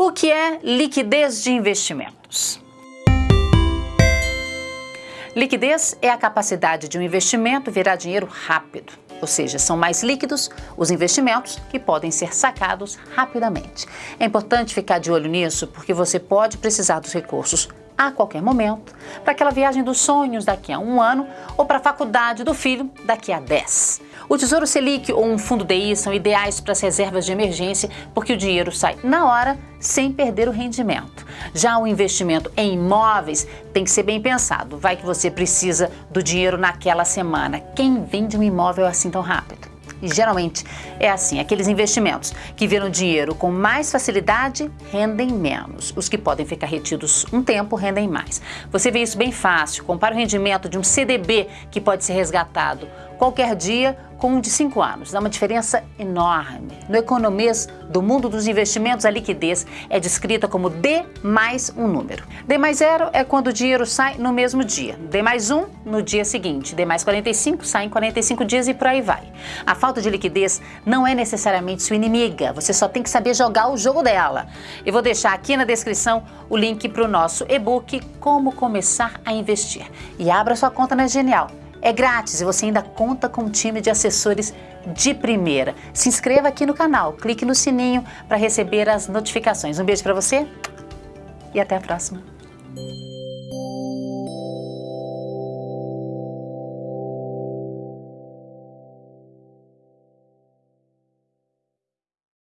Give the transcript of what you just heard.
O que é liquidez de investimentos? Liquidez é a capacidade de um investimento virar dinheiro rápido, ou seja, são mais líquidos os investimentos que podem ser sacados rapidamente. É importante ficar de olho nisso porque você pode precisar dos recursos a qualquer momento, para aquela viagem dos sonhos daqui a um ano ou para a faculdade do filho daqui a dez. O Tesouro Selic ou um fundo DI são ideais para as reservas de emergência porque o dinheiro sai na hora sem perder o rendimento. Já o investimento em imóveis tem que ser bem pensado. Vai que você precisa do dinheiro naquela semana. Quem vende um imóvel assim tão rápido? E geralmente é assim, aqueles investimentos que viram dinheiro com mais facilidade rendem menos. Os que podem ficar retidos um tempo rendem mais. Você vê isso bem fácil, compara o rendimento de um CDB que pode ser resgatado qualquer dia com um de 5 anos. Dá uma diferença enorme. No economês do mundo dos investimentos, a liquidez é descrita como D mais um número. D mais zero é quando o dinheiro sai no mesmo dia. D mais um no dia seguinte. D mais 45 sai em 45 dias e por aí vai. A falta de liquidez não é necessariamente sua inimiga. Você só tem que saber jogar o jogo dela. Eu vou deixar aqui na descrição o link para o nosso e-book Como Começar a Investir. E abra sua conta na Genial. É grátis e você ainda conta com um time de assessores de primeira. Se inscreva aqui no canal, clique no sininho para receber as notificações. Um beijo para você e até a próxima.